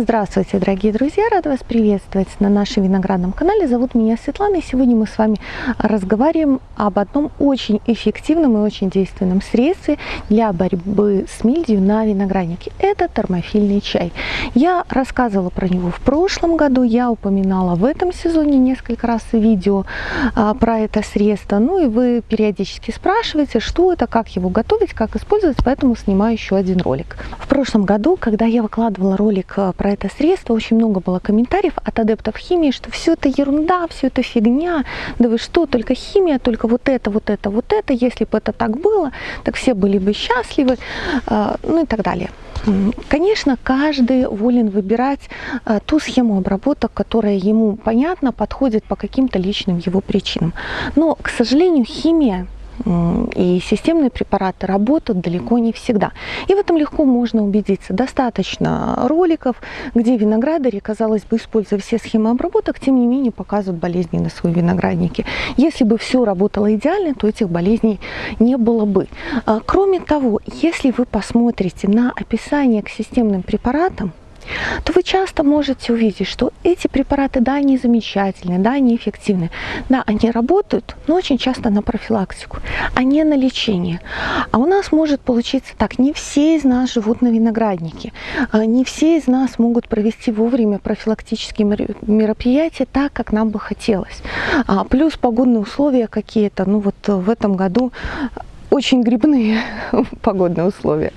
Здравствуйте, дорогие друзья! Рада вас приветствовать на нашем виноградном канале. Зовут меня Светлана, и сегодня мы с вами разговариваем об одном очень эффективном и очень действенном средстве для борьбы с мильдью на винограднике. Это термофильный чай. Я рассказывала про него в прошлом году, я упоминала в этом сезоне несколько раз видео а, про это средство. Ну и вы периодически спрашиваете, что это, как его готовить, как использовать, поэтому снимаю еще один ролик. В прошлом году, когда я выкладывала ролик а, про это средство, очень много было комментариев от адептов химии, что все это ерунда, все это фигня, да вы что, только химия, только вот это, вот это, вот это, если бы это так было, так все были бы счастливы, а, ну и так далее. Конечно, каждый волен выбирать а, ту схему обработок, которая ему понятна, подходит по каким-то личным его причинам. Но, к сожалению, химия и системные препараты работают далеко не всегда. И в этом легко можно убедиться. Достаточно роликов, где виноградари, казалось бы, используя все схемы обработок, тем не менее показывают болезни на свои виноградники. Если бы все работало идеально, то этих болезней не было бы. А, кроме того, если вы посмотрите на описание к системным препаратам, то вы часто можете увидеть, что эти препараты, да, они замечательные, да, они эффективны, да, они работают, но очень часто на профилактику, а не на лечение. А у нас может получиться так, не все из нас живут на винограднике, а не все из нас могут провести вовремя профилактические мероприятия так, как нам бы хотелось. А плюс погодные условия какие-то, ну вот в этом году очень грибные погодные условия.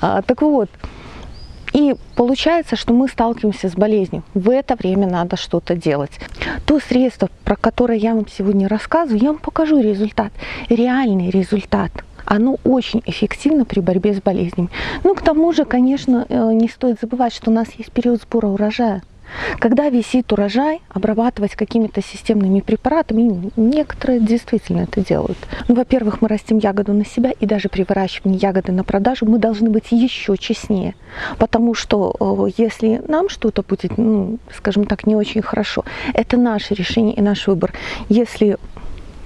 А, так вот, и получается, что мы сталкиваемся с болезнью. В это время надо что-то делать. То средство, про которое я вам сегодня рассказываю, я вам покажу результат, реальный результат оно очень эффективно при борьбе с болезнями. Ну, к тому же, конечно, э, не стоит забывать, что у нас есть период сбора урожая. Когда висит урожай, обрабатывать какими-то системными препаратами, некоторые действительно это делают. Ну, во-первых, мы растим ягоду на себя, и даже при выращивании ягоды на продажу мы должны быть еще честнее. Потому что э, если нам что-то будет, ну, скажем так, не очень хорошо, это наше решение и наш выбор. Если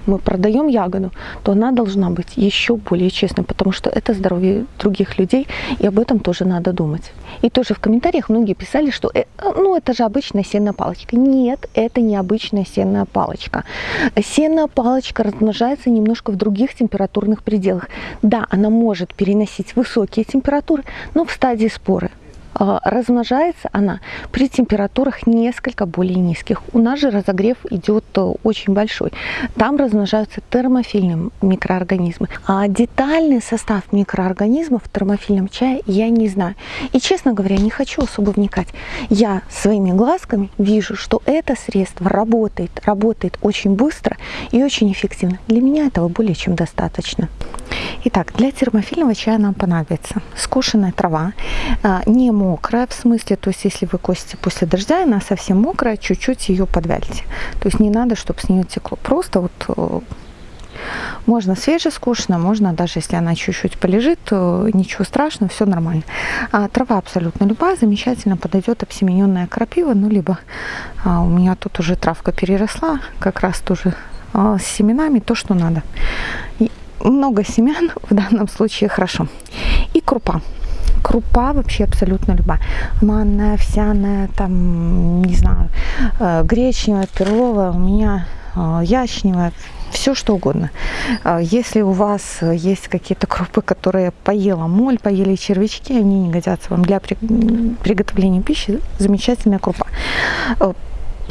мы продаем ягоду, то она должна быть еще более честной, потому что это здоровье других людей, и об этом тоже надо думать. И тоже в комментариях многие писали, что э, ну это же обычная сенная палочка. Нет, это не обычная сенная палочка. Сенная палочка размножается немножко в других температурных пределах. Да, она может переносить высокие температуры, но в стадии споры. А, размножается она при температурах несколько более низких. У нас же разогрев идет э, очень большой. Там размножаются термофильные микроорганизмы. А детальный состав микроорганизмов в термофильном чае я не знаю. И, честно говоря, не хочу особо вникать. Я своими глазками вижу, что это средство работает, работает очень быстро и очень эффективно. Для меня этого более чем достаточно. Итак, для термофильного чая нам понадобится скошенная трава, а, не мокрая в смысле, то есть если вы косите после дождя, она совсем мокрая, чуть-чуть ее подвяльте. То есть не надо, чтобы с нее текло. Просто вот э, можно свежескошенно, можно даже если она чуть-чуть полежит, ничего страшного, все нормально. А трава абсолютно любая, замечательно подойдет обсемененная крапива, ну либо а, у меня тут уже травка переросла, как раз тоже а, с семенами, то, что надо. И много семян в данном случае хорошо. И крупа. Крупа вообще абсолютно любая. Манная, овсяная, там, не знаю, э, гречневая, перловая, у меня э, ячневая, все что угодно. Э, если у вас есть какие-то крупы, которые поела моль, поели червячки, они не годятся вам для приготовления пищи, замечательная крупа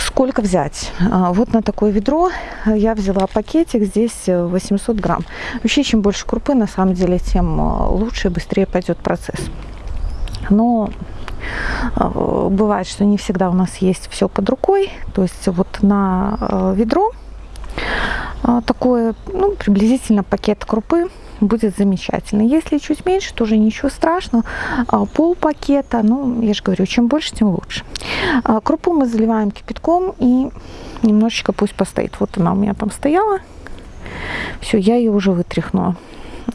сколько взять? А, вот на такое ведро я взяла пакетик, здесь 800 грамм. Вообще, чем больше крупы, на самом деле, тем а, лучше и быстрее пойдет процесс. Но а, бывает, что не всегда у нас есть все под рукой. То есть вот на ведро такое, ну, приблизительно пакет крупы будет замечательно. Если чуть меньше, тоже ничего страшного. А, пол пакета, ну, я же говорю, чем больше, тем лучше. А, крупу мы заливаем кипятком и немножечко пусть постоит. Вот она у меня там стояла. Все, я ее уже вытряхнула.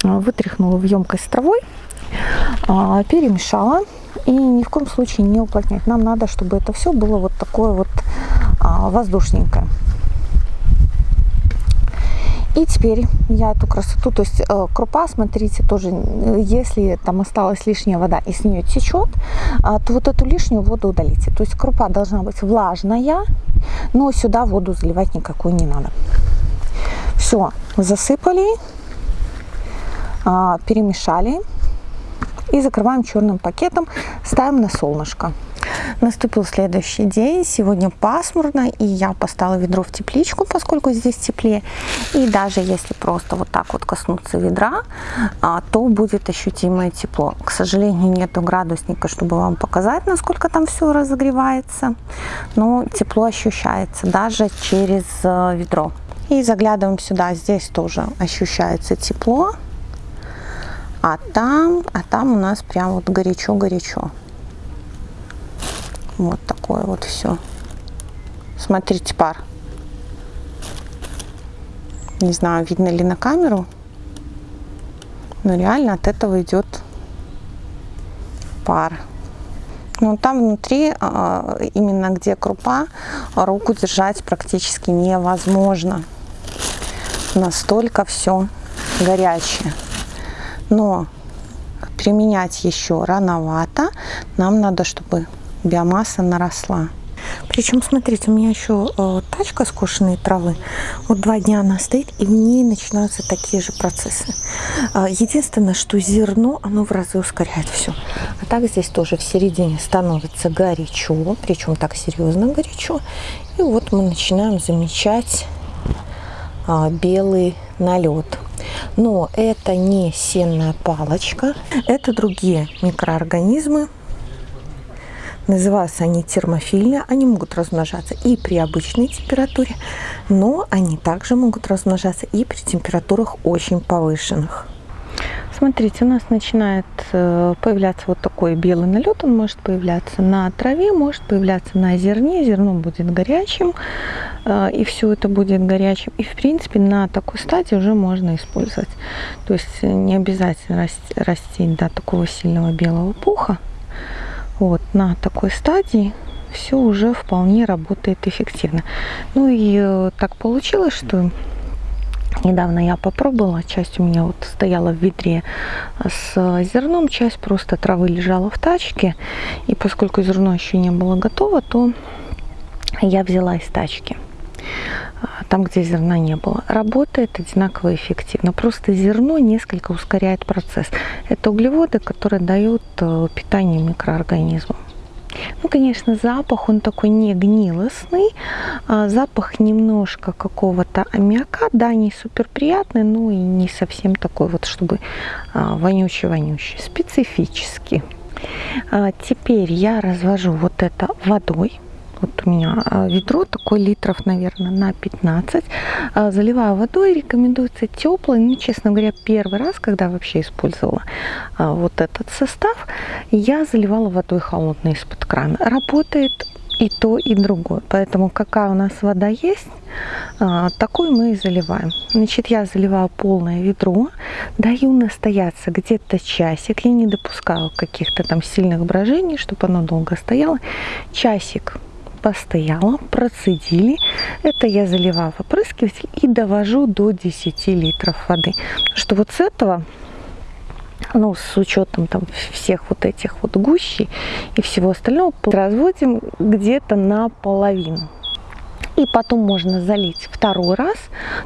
А, вытряхнула в емкость с травой, перемешала. И ни в коем случае не уплотнять. Нам надо, чтобы это все было вот такое вот воздушненькое. И теперь я эту красоту, то есть э, крупа, смотрите, тоже, если там осталась лишняя вода и с нее течет, э, то вот эту лишнюю воду удалите. То есть крупа должна быть влажная, но сюда воду заливать никакую не надо. Все, засыпали, э, перемешали и закрываем черным пакетом, ставим на солнышко. Наступил следующий день, сегодня пасмурно, и я поставила ведро в тепличку, поскольку здесь теплее. И даже если просто вот так вот коснуться ведра, а, то будет ощутимое тепло. К сожалению, нету градусника, чтобы вам показать, насколько там все разогревается, но тепло ощущается даже через э, ведро. И заглядываем сюда, здесь тоже ощущается тепло, а там, а там у нас прям вот горячо-горячо. Вот такое вот все. Смотрите, пар. Не знаю, видно ли на камеру, но реально от этого идет пар. Ну, там внутри, а, именно где крупа, руку держать практически невозможно. Настолько все горячее. Но применять еще рановато. Нам надо, чтобы биомасса наросла. Причем, смотрите, у меня еще э, тачка скошенной травы. Вот два дня она стоит, и в ней начинаются такие же процессы. Э, единственное, что зерно, оно в разы ускоряет все. А так здесь тоже в середине становится горячо, причем так серьезно горячо. И вот мы начинаем замечать э, белый налет. Но это не сенная палочка, это другие микроорганизмы, Называются они термофильные, они могут размножаться и при обычной температуре, но они также могут размножаться и при температурах очень повышенных. Смотрите, у нас начинает э, появляться вот такой белый налет. Он может появляться на траве, может появляться на зерне. Зерно будет горячим, э, и все это будет горячим. И, в принципе, на такой стадии уже можно использовать. То есть не обязательно растить до такого сильного белого пуха. Вот на такой стадии все уже вполне работает эффективно. Ну и э, так получилось, что недавно я попробовала, часть у меня вот стояла в ведре с зерном, часть просто травы лежала в тачке. И поскольку зерно еще не было готово, то я взяла из тачки там, где зерна не было. Работает одинаково эффективно. Просто зерно несколько ускоряет процесс. Это углеводы, которые дают э, питание микроорганизмам. Ну, конечно, запах, он такой не гнилостный, а запах немножко какого-то аммиака, да, не супер приятный, но и не совсем такой вот, чтобы а, вонючий-вонючий, специфический. А, теперь я развожу вот это водой, вот у меня а, ведро, такой литров, наверное, на 15. А, заливаю водой, рекомендуется теплый. Ну, честно говоря, первый раз, когда вообще использовала а, вот этот состав, я заливала водой холодной из-под крана. Работает и то, и другое. Поэтому какая у нас вода есть, такой мы и заливаем. Значит, я заливаю полное ведро, даю настояться где-то часик. Я не допускаю каких-то там сильных брожений, чтобы оно долго стояло. Часик постояла, процедили. Это я заливаю в опрыскиватель и довожу до 10 литров воды. Что вот с этого ну, с учетом там всех вот этих вот гущей и всего остального, разводим где-то наполовину. И потом можно залить второй раз,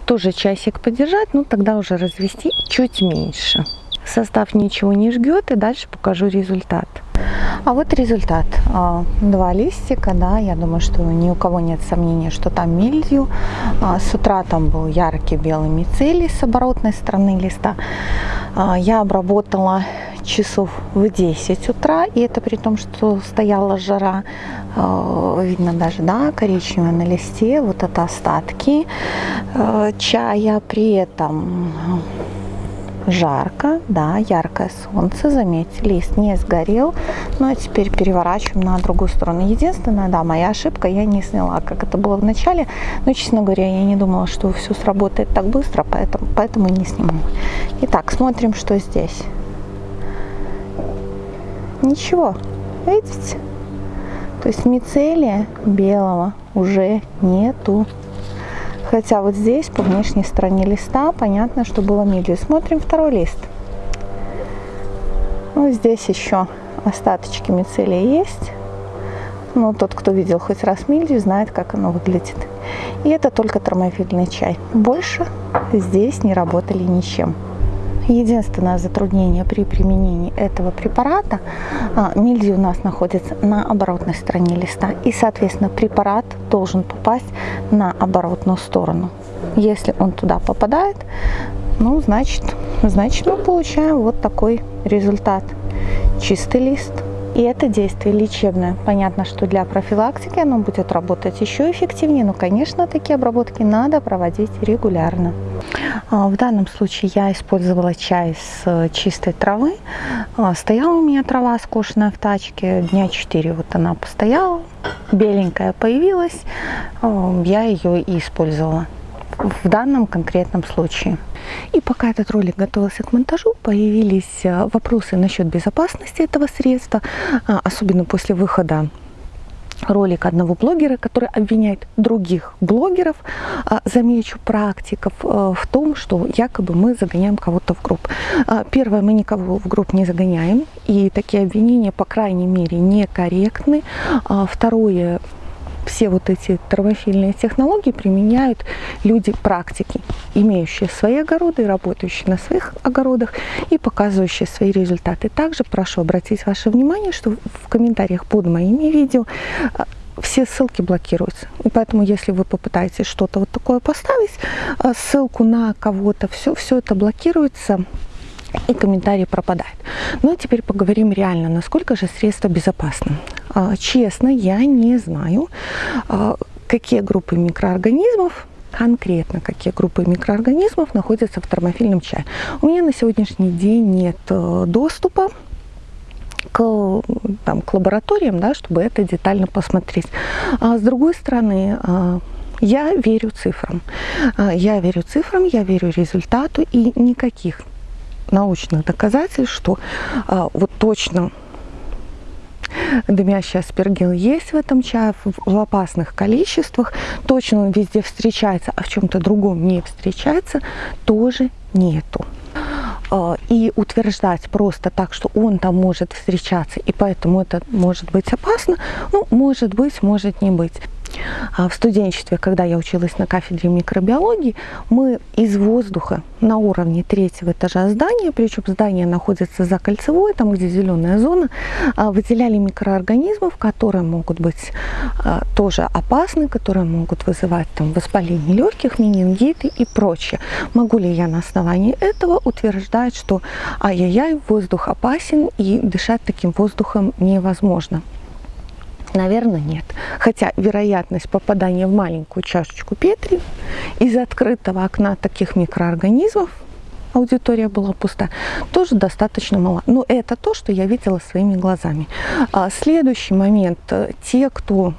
тоже часик подержать, но тогда уже развести чуть меньше. Состав ничего не жгет, и дальше покажу результат. А вот результат. А, два листика, да, я думаю, что ни у кого нет сомнения, что там мильдью. А, с утра там был яркий белый мицелий с оборотной стороны листа. А, я обработала часов в 10 утра, и это при том, что стояла жара, видно даже, да, коричневое на листе, вот это остатки чая, при этом жарко, да, яркое солнце, заметьте, лист не сгорел. Ну а теперь переворачиваем на другую сторону. Единственное, да, моя ошибка, я не сняла, как это было в начале. Но, честно говоря, я не думала, что все сработает так быстро, поэтому, поэтому не сниму. Итак, смотрим, что здесь. Ничего, видите? То есть мицелия белого уже нету. Хотя вот здесь по внешней стороне листа понятно, что было милью. Смотрим второй лист. Ну, здесь еще остаточки мицелия есть. Но тот, кто видел хоть раз милью, знает, как оно выглядит. И это только термофильный чай. Больше здесь не работали ничем. Единственное затруднение при применении этого препарата, а, мильдий у нас находится на оборотной стороне листа, и, соответственно, препарат должен попасть на оборотную сторону. Если он туда попадает, ну, значит, значит мы получаем вот такой результат. Чистый лист. И это действие лечебное. Понятно, что для профилактики оно будет работать еще эффективнее, но, конечно, такие обработки надо проводить регулярно. А, в данном случае я использовала чай с э, чистой травы. А, стояла у меня трава скошенная в тачке, дня 4 вот она постояла, беленькая появилась, а, я ее и использовала в данном конкретном случае. И пока этот ролик готовился к монтажу, появились э, вопросы насчет безопасности этого средства, а, особенно после выхода ролик одного блогера, который обвиняет других блогеров, а, замечу практиков э, в том, что якобы мы загоняем кого-то в групп. А, первое, мы никого в групп не загоняем, и такие обвинения, по крайней мере, некорректны. Второе, все вот эти травофильные технологии применяют люди практики, имеющие свои огороды, работающие на своих огородах и показывающие свои результаты. Также прошу обратить ваше внимание, что в комментариях под моими видео а, все ссылки блокируются. И поэтому, если вы попытаетесь что-то вот такое поставить, а, ссылку на кого-то, все, все это блокируется, и комментарий пропадает. Ну а теперь поговорим реально, насколько же средство безопасно. А, честно, я не знаю, а, какие группы микроорганизмов конкретно какие группы микроорганизмов находятся в термофильном чае. У меня на сегодняшний день нет э, доступа к, там, к лабораториям, да, чтобы это детально посмотреть. А с другой стороны, а, я верю цифрам. Я верю цифрам, я верю результату, и никаких научных доказательств, что вот точно дымящий аспергил есть в этом чае в опасных количествах. Точно он везде встречается, а в чем-то другом не встречается, тоже нету. А, и утверждать просто так, что он там может встречаться, и поэтому это может быть опасно, ну, может быть, может не быть. А в студенчестве, когда я училась на кафедре микробиологии, мы из воздуха на уровне третьего этажа здания, причем здание находится за кольцевой, там где зеленая зона, а, выделяли микроорганизмов, которые могут быть а, тоже опасны, которые могут вызывать там, воспаление легких, менингиты и прочее. Могу ли я на основании этого утверждать, что ай-яй-яй, воздух опасен и дышать таким воздухом невозможно? Наверное, нет. Хотя вероятность попадания в маленькую чашечку Петри из открытого окна таких микроорганизмов аудитория была пуста, тоже достаточно мала. Но это то, что я видела своими глазами. А следующий момент. Те, кто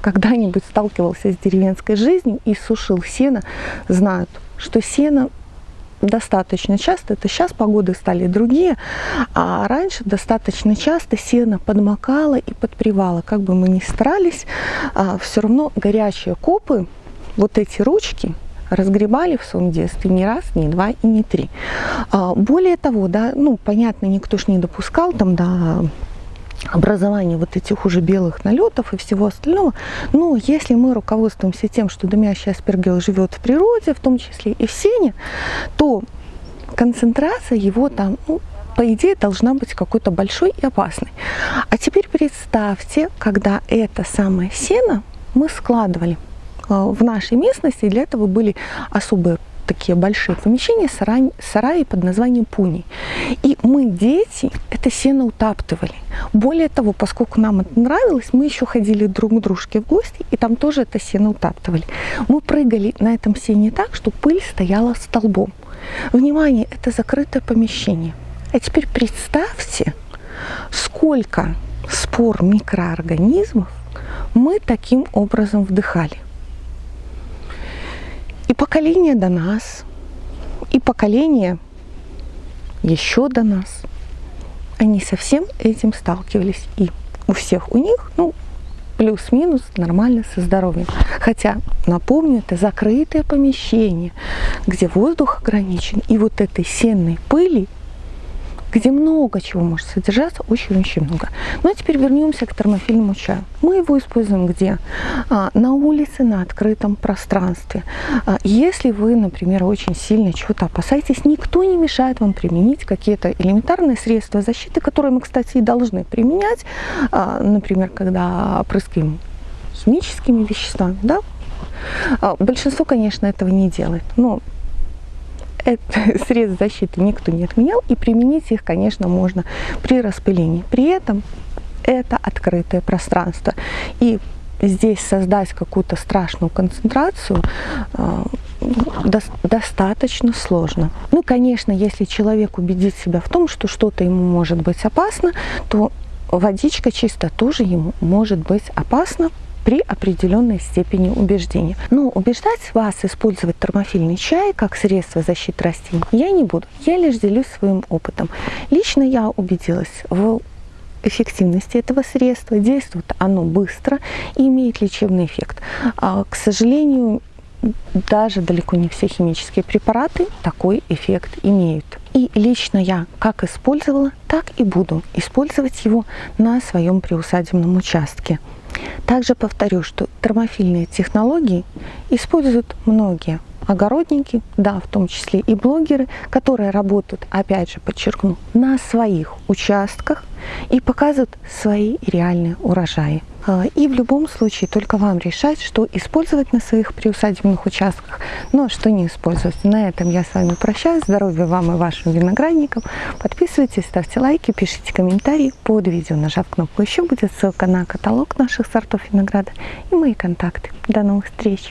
когда-нибудь сталкивался с деревенской жизнью и сушил сено, знают, что сено достаточно часто, это сейчас погоды стали другие, а раньше достаточно часто сено подмокало и подпривало. Как бы мы ни старались, а, все равно горячие копы, вот эти ручки, разгребали в своем детстве не раз, не два и не три. А, более того, да, ну, понятно, никто ж не допускал там, да, образование вот этих уже белых налетов и всего остального. Но если мы руководствуемся тем, что дымящий аспергил живет в природе, в том числе и в сене, то концентрация его там, ну, по идее, должна быть какой-то большой и опасной. А теперь представьте, когда это самое сено мы складывали э, в нашей местности, для этого были особые такие большие помещения, сараи, сараи под названием пуни. И мы, дети, это сено утаптывали. Более того, поскольку нам это нравилось, мы еще ходили друг к дружке в гости, и там тоже это сено утаптывали. Мы прыгали на этом сене так, что пыль стояла столбом. Внимание, это закрытое помещение. А теперь представьте, сколько спор микроорганизмов мы таким образом вдыхали. И поколение до нас, и поколение еще до нас, они со всем этим сталкивались. И у всех у них, ну, плюс-минус нормально со здоровьем. Хотя, напомню, это закрытое помещение, где воздух ограничен, и вот этой сенной пыли где много чего может содержаться, очень-очень много. Ну а теперь вернемся к термофильному чаю. Мы его используем где? А, на улице, на открытом пространстве. А, если вы, например, очень сильно чего-то опасаетесь, никто не мешает вам применить какие-то элементарные средства защиты, которые мы, кстати, и должны применять, а, например, когда опрыскиваем химическими веществами, да, а, Большинство, конечно, этого не делает, но это средств защиты никто не отменял, и применить их, конечно, можно при распылении. При этом это открытое пространство. И здесь создать какую-то страшную концентрацию э, до, достаточно сложно. Ну, конечно, если человек убедит себя в том, что что-то ему может быть опасно, то водичка чисто тоже ему может быть опасна, при определенной степени убеждения. Но убеждать вас использовать термофильный чай как средство защиты растений я не буду. Я лишь делюсь своим опытом. Лично я убедилась в эффективности этого средства. Действует оно быстро и имеет лечебный эффект. А, к сожалению, даже далеко не все химические препараты такой эффект имеют. И лично я как использовала, так и буду использовать его на своем приусадебном участке. Также повторю, что термофильные технологии используют многие огородники, да, в том числе и блогеры, которые работают, опять же подчеркну, на своих участках и показывают свои реальные урожаи. А, и в любом случае только вам решать, что использовать на своих приусадебных участках, но что не использовать. На этом я с вами прощаюсь. Здоровья вам и вашим виноградникам. Подписывайтесь, ставьте лайки, пишите комментарии под видео, нажав кнопку «Еще» будет ссылка на каталог наших сортов винограда и мои контакты. До новых встреч!